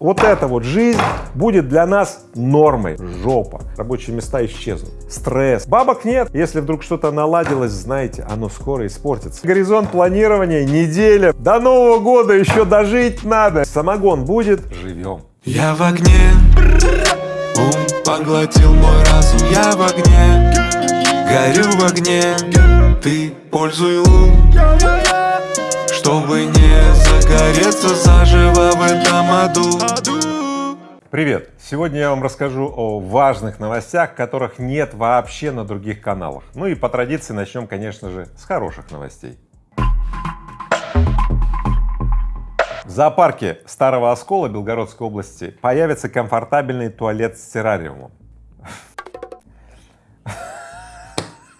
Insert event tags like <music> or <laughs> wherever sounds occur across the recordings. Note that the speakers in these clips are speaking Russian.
Вот эта вот жизнь будет для нас нормой. Жопа. Рабочие места исчезнут. Стресс. Бабок нет. Если вдруг что-то наладилось, знаете, оно скоро испортится. Горизонт планирования неделя. До Нового года еще дожить надо. Самогон будет. Живем. Я в огне, ум поглотил мой разум Я в огне, горю в огне Ты пользуй ум, чтобы не загореться заживо в этом аду Привет! Сегодня я вам расскажу о важных новостях, которых нет вообще на других каналах. Ну и по традиции начнем, конечно же, с хороших новостей. В зоопарке Старого Оскола Белгородской области появится комфортабельный туалет с террариумом.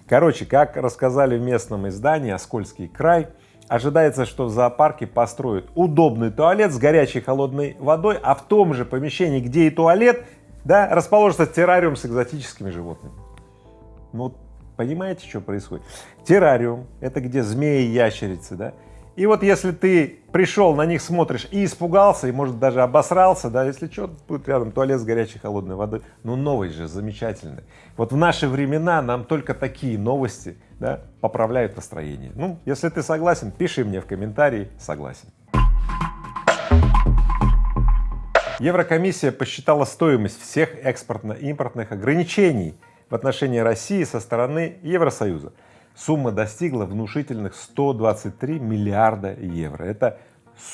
Короче, как рассказали в местном издании «Оскольский край», ожидается, что в зоопарке построят удобный туалет с горячей холодной водой, а в том же помещении, где и туалет, да, расположится террариум с экзотическими животными. Ну, понимаете, что происходит? Террариум — это где змеи, ящерицы, да, и вот если ты пришел, на них смотришь и испугался, и может даже обосрался, да, если что, будет рядом туалет с горячей холодной водой, ну новый же, замечательный. Вот в наши времена нам только такие новости, да, поправляют настроение. Ну, если ты согласен, пиши мне в комментарии, согласен. Еврокомиссия посчитала стоимость всех экспортно-импортных ограничений в отношении России со стороны Евросоюза сумма достигла внушительных 123 миллиарда евро. Это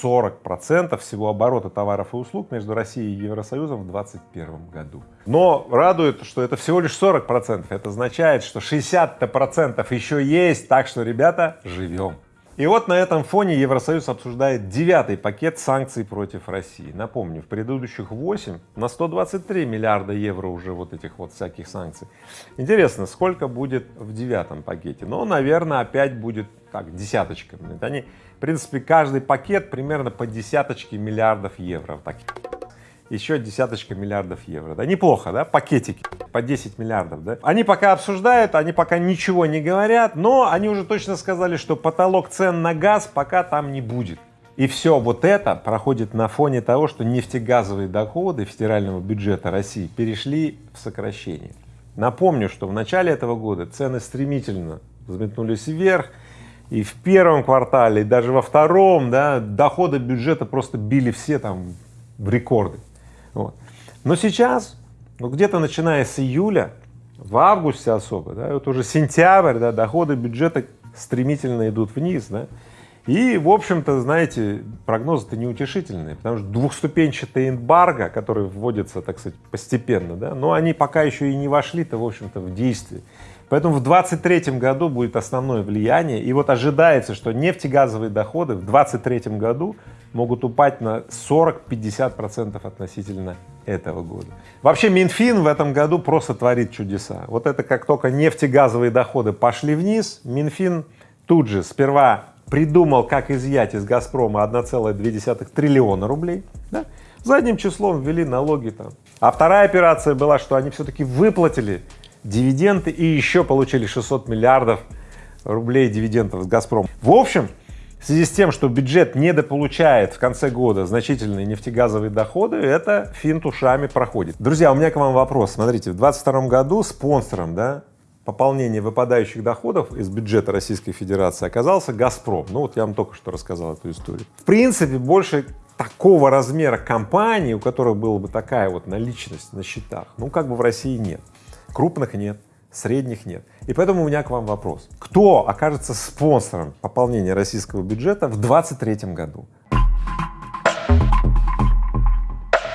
40 процентов всего оборота товаров и услуг между Россией и Евросоюзом в 2021 году. Но радует, что это всего лишь 40 процентов. Это означает, что 60 процентов еще есть, так что, ребята, живем. И вот на этом фоне Евросоюз обсуждает девятый пакет санкций против России. Напомню, в предыдущих 8 на 123 миллиарда евро уже вот этих вот всяких санкций. Интересно, сколько будет в девятом пакете? Ну, наверное, опять будет как десяточка. Они, в принципе, каждый пакет примерно по десяточке миллиардов евро. Так еще десяточка миллиардов евро. Да, неплохо, да, пакетики по 10 миллиардов, да. Они пока обсуждают, они пока ничего не говорят, но они уже точно сказали, что потолок цен на газ пока там не будет. И все вот это проходит на фоне того, что нефтегазовые доходы федерального бюджета России перешли в сокращение. Напомню, что в начале этого года цены стремительно взметнулись вверх, и в первом квартале, и даже во втором, да, доходы бюджета просто били все там в рекорды. Вот. Но сейчас, ну где-то начиная с июля, в августе особо, да, вот уже сентябрь, да, доходы бюджета стремительно идут вниз, да, и, в общем-то, знаете, прогнозы-то неутешительные, потому что двухступенчатые эмбарго, которые вводятся, так сказать, постепенно, да, но они пока еще и не вошли-то, в общем-то, в действие. Поэтому в 2023 году будет основное влияние, и вот ожидается, что нефтегазовые доходы в 2023 году могут упасть на 40-50 процентов относительно этого года. Вообще Минфин в этом году просто творит чудеса. Вот это как только нефтегазовые доходы пошли вниз, Минфин тут же сперва придумал, как изъять из Газпрома 1,2 триллиона рублей, да? задним числом ввели налоги там. А вторая операция была, что они все-таки выплатили дивиденды и еще получили 600 миллиардов рублей дивидендов с Газпрома. В общем, в связи с тем, что бюджет недополучает в конце года значительные нефтегазовые доходы, это финт ушами проходит. Друзья, у меня к вам вопрос. Смотрите, в 22 году спонсором, да, пополнения выпадающих доходов из бюджета Российской Федерации оказался «Газпром». Ну вот я вам только что рассказал эту историю. В принципе, больше такого размера компании, у которых была бы такая вот наличность на счетах, ну как бы в России нет. Крупных нет средних нет. И поэтому у меня к вам вопрос. Кто окажется спонсором пополнения российского бюджета в 2023 году?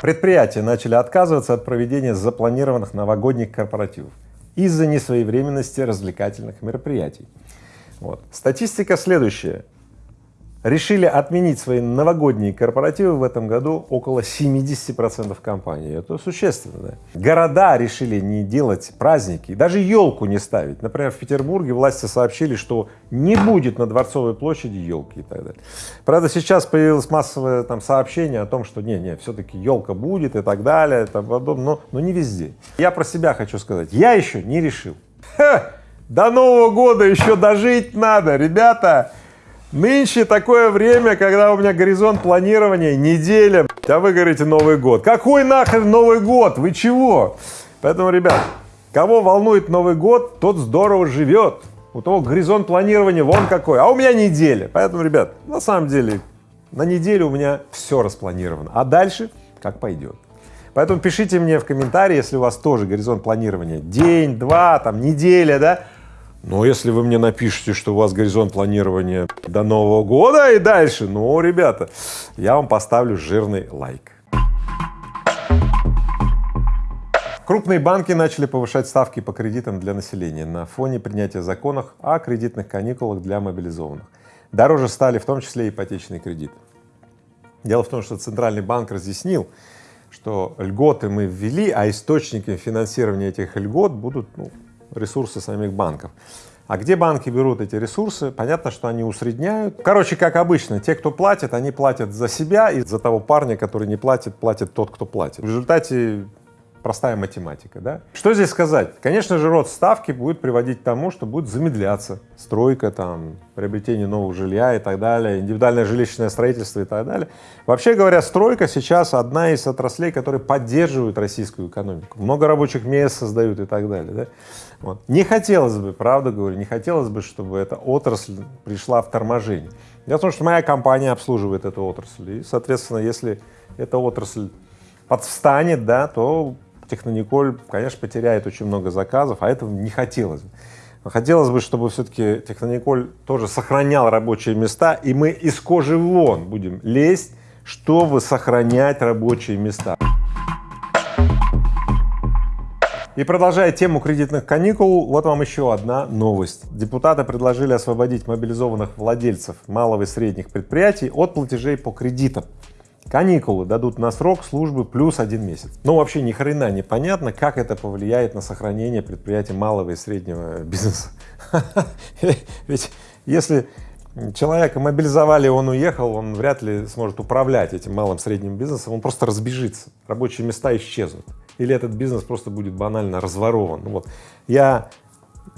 Предприятия начали отказываться от проведения запланированных новогодних корпоративов из-за несвоевременности развлекательных мероприятий. Вот. Статистика следующая решили отменить свои новогодние корпоративы в этом году около 70 процентов компаний. Это существенно. Да? Города решили не делать праздники, даже елку не ставить. Например, в Петербурге власти сообщили, что не будет на Дворцовой площади елки и так далее. Правда, сейчас появилось массовое там сообщение о том, что не-не, все-таки елка будет и так далее, и тому подобное, но, но не везде. Я про себя хочу сказать, я еще не решил. Ха! До Нового года еще дожить надо, ребята! Нынче такое время, когда у меня горизонт планирования неделя, А вы говорите Новый год. Какой нахрен Новый год? Вы чего? Поэтому, ребят, кого волнует Новый год, тот здорово живет. У того горизонт планирования вон какой, а у меня неделя. Поэтому, ребят, на самом деле, на неделю у меня все распланировано, а дальше как пойдет. Поэтому пишите мне в комментарии, если у вас тоже горизонт планирования день, два, там, неделя, да. Но если вы мне напишете, что у вас горизонт планирования до Нового года и дальше, ну, ребята, я вам поставлю жирный лайк. Крупные банки начали повышать ставки по кредитам для населения на фоне принятия законов о кредитных каникулах для мобилизованных. Дороже стали в том числе ипотечные кредиты. Дело в том, что Центральный банк разъяснил, что льготы мы ввели, а источниками финансирования этих льгот будут ну, ресурсы самих банков. А где банки берут эти ресурсы? Понятно, что они усредняют. Короче, как обычно, те, кто платит, они платят за себя, и за того парня, который не платит, платит тот, кто платит. В результате простая математика, да? Что здесь сказать? Конечно же, рост ставки будет приводить к тому, что будет замедляться стройка, там, приобретение нового жилья и так далее, индивидуальное жилищное строительство и так далее. Вообще говоря, стройка сейчас одна из отраслей, которые поддерживают российскую экономику. Много рабочих мест создают и так далее, да? Вот. Не хотелось бы, правда говорю, не хотелось бы, чтобы эта отрасль пришла в торможение. Дело в том, что моя компания обслуживает эту отрасль, и, соответственно, если эта отрасль подвстанет, да, то Технониколь, конечно, потеряет очень много заказов, а этого не хотелось бы. Хотелось бы, чтобы все-таки Технониколь тоже сохранял рабочие места, и мы из кожи вон будем лезть, чтобы сохранять рабочие места. И продолжая тему кредитных каникул, вот вам еще одна новость. Депутаты предложили освободить мобилизованных владельцев малого и средних предприятий от платежей по кредитам. Каникулы дадут на срок службы плюс один месяц. Но вообще ни хрена не понятно, как это повлияет на сохранение предприятий малого и среднего <laughs> бизнеса. Ведь если человека мобилизовали, он уехал, он вряд ли сможет управлять этим малым средним бизнесом, он просто разбежится, рабочие места исчезнут. Или этот бизнес просто будет банально разворован. Вот. Я,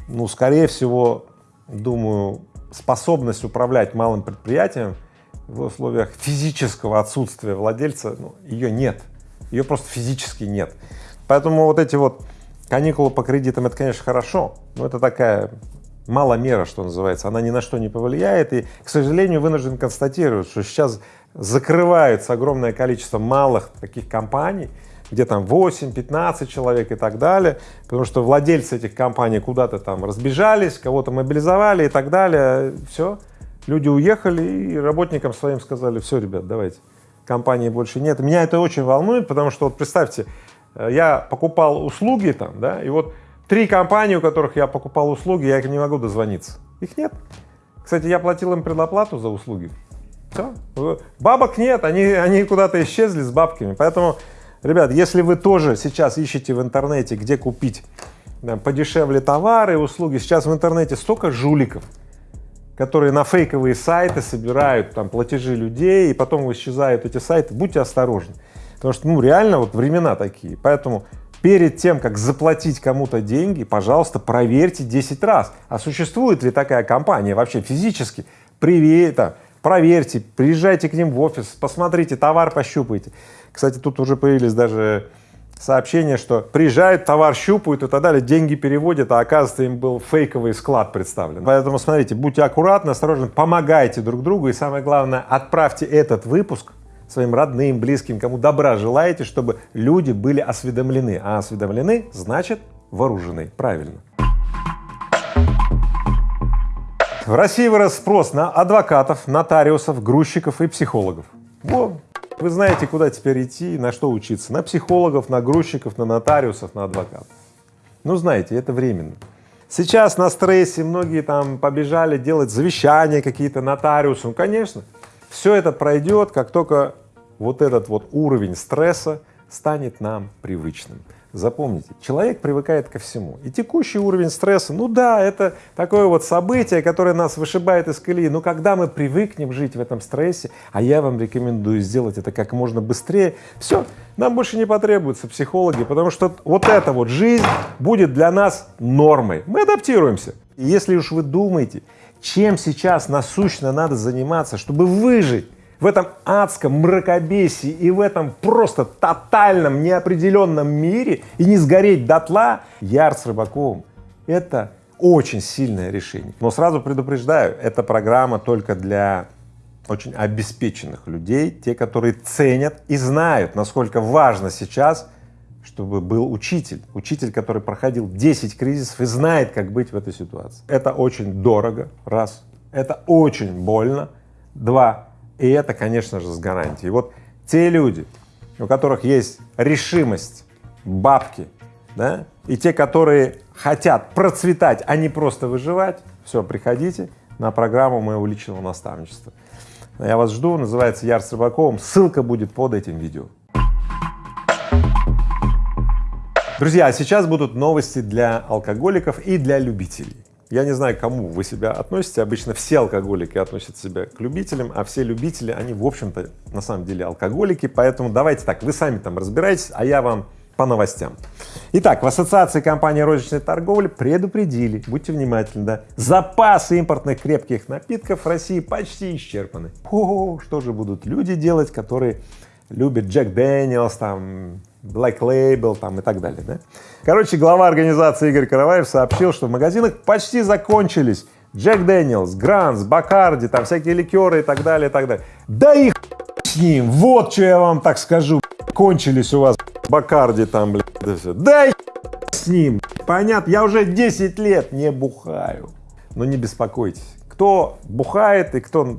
ну, скорее всего, думаю, способность управлять малым предприятием в условиях физического отсутствия владельца, ну, ее нет, ее просто физически нет. Поэтому вот эти вот каникулы по кредитам, это, конечно, хорошо, но это такая мало мера, что называется, она ни на что не повлияет. И, к сожалению, вынужден констатировать, что сейчас закрывается огромное количество малых таких компаний, где там 8-15 человек и так далее, потому что владельцы этих компаний куда-то там разбежались, кого-то мобилизовали и так далее, все, Люди уехали и работникам своим сказали, все, ребят, давайте, компании больше нет. Меня это очень волнует, потому что вот представьте, э, я покупал услуги там, да, и вот три компании, у которых я покупал услуги, я их не могу дозвониться. Их нет. Кстати, я платил им предоплату за услуги. Все. Бабок нет, они, они куда-то исчезли с бабками. Поэтому, ребят, если вы тоже сейчас ищете в интернете, где купить да, подешевле товары, услуги, сейчас в интернете столько жуликов, которые на фейковые сайты собирают там платежи людей, и потом исчезают эти сайты, будьте осторожны. Потому что, ну, реально вот времена такие. Поэтому перед тем, как заплатить кому-то деньги, пожалуйста, проверьте 10 раз, а существует ли такая компания вообще физически. Привет, проверьте, приезжайте к ним в офис, посмотрите, товар пощупайте. Кстати, тут уже появились даже сообщение, что приезжает, товар щупают и так далее, деньги переводят, а оказывается им был фейковый склад представлен. Поэтому смотрите, будьте аккуратны, осторожны, помогайте друг другу и самое главное, отправьте этот выпуск своим родным, близким, кому добра желаете, чтобы люди были осведомлены. А осведомлены значит вооружены. Правильно. В России вырос спрос на адвокатов, нотариусов, грузчиков и психологов. Во, вы знаете, куда теперь идти, на что учиться. На психологов, на грузчиков, на нотариусов, на адвокатов. Ну, знаете, это временно. Сейчас на стрессе многие там побежали делать завещания какие-то нотариусам. Ну, конечно, все это пройдет, как только вот этот вот уровень стресса станет нам привычным. Запомните, человек привыкает ко всему. И текущий уровень стресса, ну да, это такое вот событие, которое нас вышибает из колеи. Но когда мы привыкнем жить в этом стрессе, а я вам рекомендую сделать это как можно быстрее, все, нам больше не потребуются психологи, потому что вот эта вот жизнь будет для нас нормой. Мы адаптируемся. И если уж вы думаете, чем сейчас насущно надо заниматься, чтобы выжить В этом адском мракобесии и в этом просто тотальном неопределенном мире и не сгореть дотла Яр с Рыбаковым — это очень сильное решение. Но сразу предупреждаю, эта программа только для очень обеспеченных людей, те, которые ценят и знают, насколько важно сейчас, чтобы был учитель, учитель, который проходил 10 кризисов и знает, как быть в этой ситуации. Это очень дорого, раз, это очень больно, два, и это, конечно же, с гарантией. Вот те люди, у которых есть решимость, бабки, да, и те, которые хотят процветать, а не просто выживать, все, приходите на программу моего личного наставничества. Я вас жду, называется Яр с Рыбаковым, ссылка будет под этим видео. Друзья, а сейчас будут новости для алкоголиков и для любителей. Я не знаю, кому вы себя относите, обычно все алкоголики относят себя к любителям, а все любители, они, в общем-то, на самом деле алкоголики, поэтому давайте так, вы сами там разбирайтесь, а я вам по новостям. Итак, в Ассоциации компании розничной торговли предупредили, будьте внимательны, да, запасы импортных крепких напитков в России почти исчерпаны. О, что же будут люди делать, которые любят Джек Дэниелс, там, Black Label там и так далее, да? Короче, глава организации Игорь Караваев сообщил, что в магазинах почти закончились Jack Daniel's, Grant's, Bacardi, там всякие ликеры и так далее, и так далее. Да и хуй с ним, вот что я вам так скажу, кончились у вас Бакарди там, блядь, да все. Да с ним, понятно, я уже 10 лет не бухаю. Но не беспокойтесь, кто бухает и кто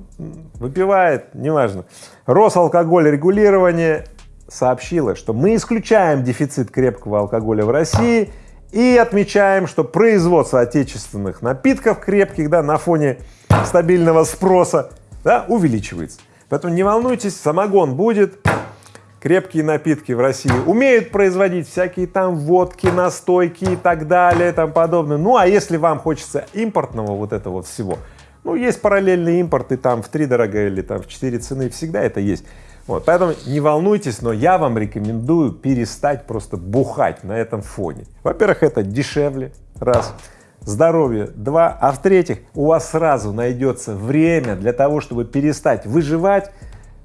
выпивает, неважно. Росалкоголь регулирование сообщила, что мы исключаем дефицит крепкого алкоголя в России и отмечаем, что производство отечественных напитков крепких, да, на фоне стабильного спроса, да, увеличивается. Поэтому не волнуйтесь, самогон будет, крепкие напитки в России умеют производить всякие там водки, настойки и так далее, тому подобное. Ну, а если вам хочется импортного вот этого всего, ну, есть параллельный импорт, и там в три дорого или там в четыре цены, всегда это есть. Вот, поэтому не волнуйтесь, но я вам рекомендую перестать просто бухать на этом фоне. Во-первых, это дешевле, раз, здоровье, два, а в-третьих, у вас сразу найдется время для того, чтобы перестать выживать,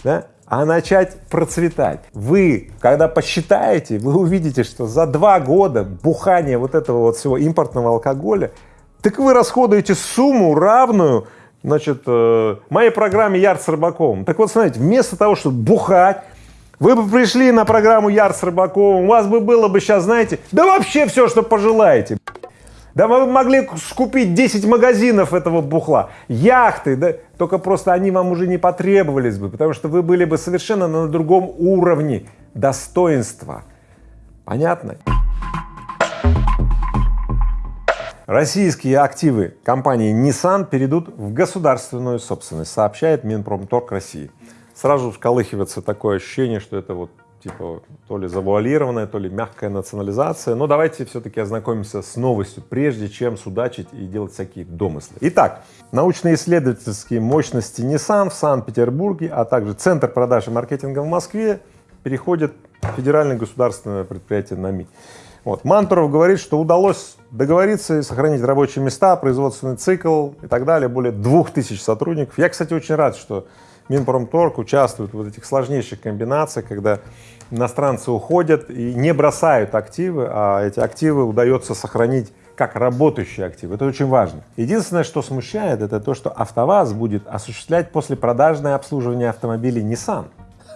да, а начать процветать. Вы, когда посчитаете, вы увидите, что за два года бухания вот этого вот всего импортного алкоголя, так вы расходуете сумму равную, значит, э, моей программе Яр с Рыбаковым. Так вот, смотрите, вместо того, чтобы бухать, вы бы пришли на программу Яр с Рыбаковым, у вас бы было бы сейчас, знаете, да вообще все, что пожелаете. Да вы могли скупить 10 магазинов этого бухла, яхты, да, только просто они вам уже не потребовались бы, потому что вы были бы совершенно на другом уровне достоинства. Понятно? Российские активы компании Nissan перейдут в государственную собственность, сообщает Минпромторг России. Сразу вколыхивается такое ощущение, что это вот типа то ли завуалированная, то ли мягкая национализация. Но давайте все-таки ознакомимся с новостью, прежде чем судачить и делать всякие домыслы. Итак, научно-исследовательские мощности Nissan в Санкт-Петербурге, а также Центр продаж и маркетинга в Москве переходят в федеральное государственное предприятие НАМИ. Вот. Мантуров говорит, что удалось договориться и сохранить рабочие места, производственный цикл и так далее, более двух тысяч сотрудников. Я, кстати, очень рад, что Минпромторг участвует в вот этих сложнейших комбинациях, когда иностранцы уходят и не бросают активы, а эти активы удается сохранить как работающие активы. Это очень важно. Единственное, что смущает, это то, что АвтоВАЗ будет осуществлять послепродажное обслуживание автомобилей Nissan,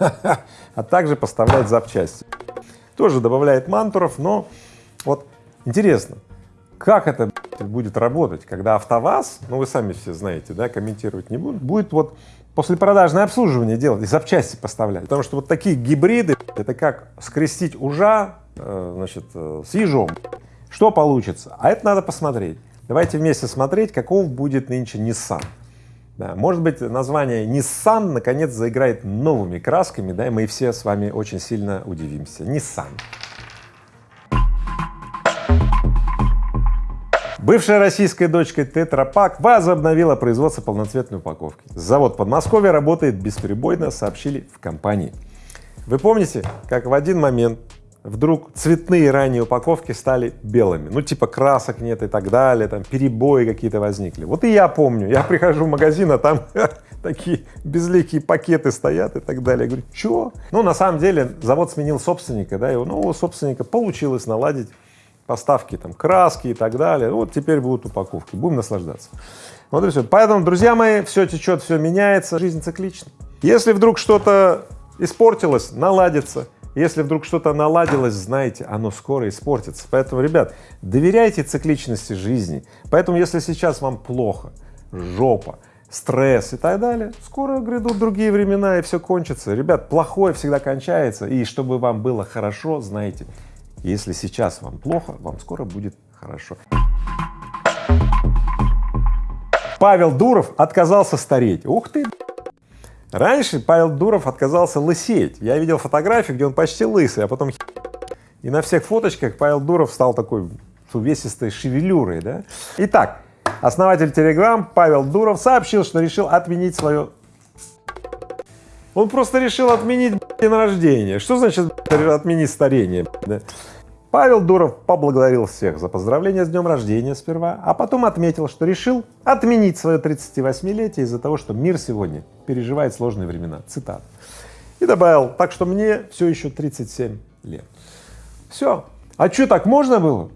<laughs> а также поставлять запчасти. Тоже добавляет мантуров, но вот интересно, как это будет работать, когда АвтоВАЗ, ну вы сами все знаете, да, комментировать не буду, будет вот послепродажное обслуживание делать и запчасти поставлять. Потому что вот такие гибриды, это как скрестить ужа, э, значит, э, с ежом. Что получится? А это надо посмотреть. Давайте вместе смотреть, каков будет нынче Nissan. Да, может быть, название Nissan наконец заиграет новыми красками, да, и мы все с вами очень сильно удивимся. Nissan. Бывшая российская дочка Тетрапак возобновила производство полноцветной упаковки. Завод Подмосковья работает бесперебойно, сообщили в компании. Вы помните, как в один момент вдруг цветные ранние упаковки стали белыми, ну типа красок нет и так далее, там перебои какие-то возникли. Вот и я помню, я прихожу в магазин, а там <laughs> такие безликие пакеты стоят и так далее. Я говорю, что? Ну, на самом деле, завод сменил собственника, да, и у нового собственника получилось наладить поставки там краски и так далее. Вот теперь будут упаковки, будем наслаждаться. Вот и все. Поэтому, друзья мои, все течет, все меняется, жизнь циклична. Если вдруг что-то испортилось, наладится. Если вдруг что-то наладилось, знаете, оно скоро испортится. Поэтому, ребят, доверяйте цикличности жизни. Поэтому, если сейчас вам плохо, жопа, стресс и так далее, скоро грядут другие времена и все кончится. Ребят, плохое всегда кончается. И чтобы вам было хорошо, знаете, если сейчас вам плохо, вам скоро будет хорошо. Павел Дуров отказался стареть. Ух ты! Раньше Павел Дуров отказался лысеть. Я видел фотографии, где он почти лысый, а потом и на всех фоточках Павел Дуров стал такой с увесистой шевелюрой, да? Итак, основатель Telegram Павел Дуров сообщил, что решил отменить свое он просто решил отменить день рождения. Что значит отменить старение? Да? Павел Дуров поблагодарил всех за поздравления с днем рождения сперва, а потом отметил, что решил отменить свое 38-летие из-за того, что мир сегодня переживает сложные времена. Цитат. И добавил, так что мне все еще 37 лет. Все. А что, так можно было?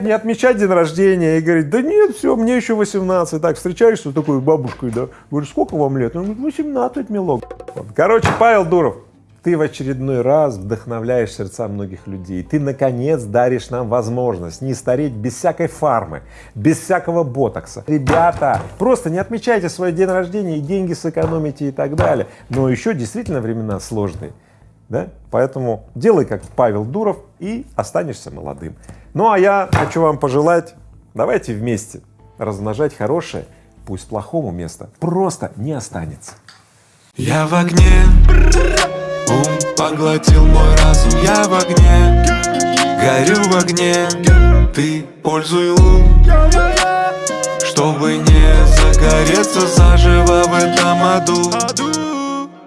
Не отмечать день рождения и говорить, да нет, все, мне еще 18. Так, встречаешься с такой бабушкой, да, говоришь, сколько вам лет? Он говорит, 18, милок. Короче, Павел Дуров, ты в очередной раз вдохновляешь сердца многих людей. Ты, наконец, даришь нам возможность не стареть без всякой фармы, без всякого ботокса. Ребята, просто не отмечайте свой день рождения и деньги сэкономите и так далее. Но еще действительно времена сложные. Да? Поэтому делай как Павел Дуров и останешься молодым. Ну а я хочу вам пожелать, давайте вместе размножать хорошее, пусть плохому места просто не останется. Я в огне Ум поглотил мой разум, я в огне. Горю в огне, ты пользуй лун. Чтобы не загореться заживо в этом аду